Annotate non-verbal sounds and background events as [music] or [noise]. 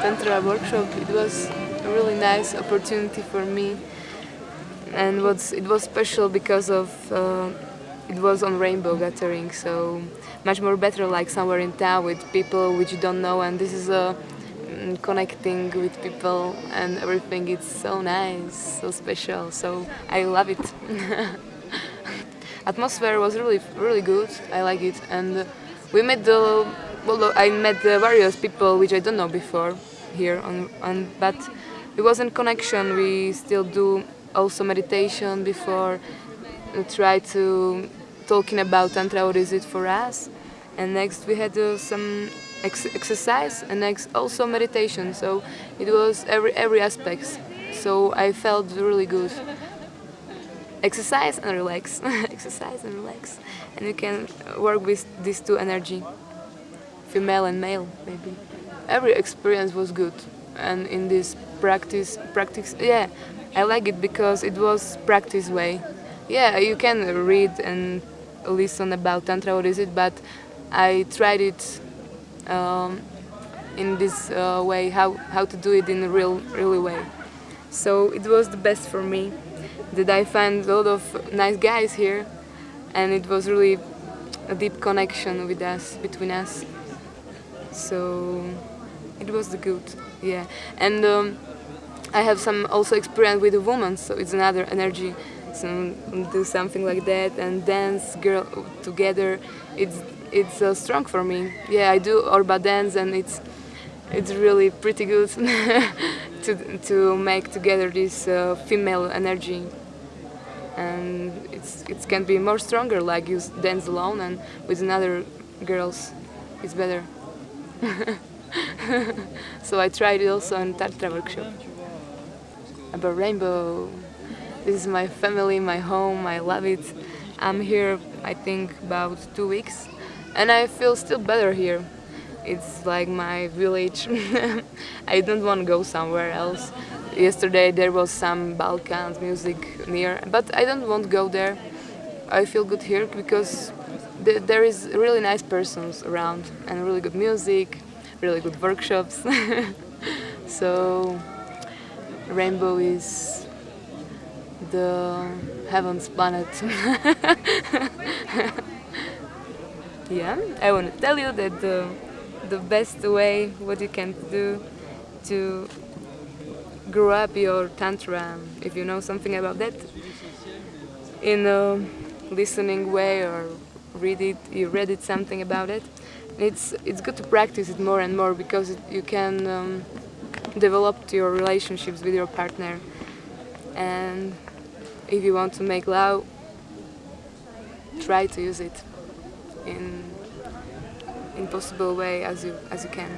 Tantra workshop. It was a really nice opportunity for me and what's, it was special because of uh, it was on Rainbow Gathering, so much more better like somewhere in town with people which you don't know and this is a mm, connecting with people and everything it's so nice, so special, so I love it. [laughs] Atmosphere was really really good, I like it and we met the well I met the various people which I don't know before here on, on but it was in connection, we still do also meditation before try to talking about tantra what is it for us. And next we had uh, some ex exercise and next also meditation. So it was every every aspect so I felt really good. Exercise and relax. [laughs] Exercise and relax. And you can work with these two energy female and male maybe every experience was good. And in this practice practice yeah I like it because it was practice way. Yeah you can read and listen about tantra what is it but I tried it um, in this uh, way how how to do it in a real really way. So it was the best for me that I find a lot of nice guys here and it was really a deep connection with us between us. So it was good yeah. And um, I have some also experience with a woman so it's another energy so do something like that and dance girl together. It's it's uh, strong for me. Yeah I do Orba dance and it's it's really pretty good [laughs] to, to make together this uh, female energy. And it's it can be more stronger like you dance alone and with another girls it's better [laughs] [laughs] so I tried it also in Tantra workshop about rainbow this is my family, my home, I love it. I'm here, I think, about two weeks and I feel still better here. It's like my village. [laughs] I don't want to go somewhere else. Yesterday there was some Balkans music near, but I don't want to go there. I feel good here because there is really nice persons around and really good music, really good workshops. [laughs] so Rainbow is the heaven's planet. [laughs] yeah, I want to tell you that the, the best way what you can do to grow up your tantra, if you know something about that, in a listening way or read it, you read it something about it. It's it's good to practice it more and more because it, you can um, develop your relationships with your partner and if you want to make love, try to use it in in possible way as you as you can.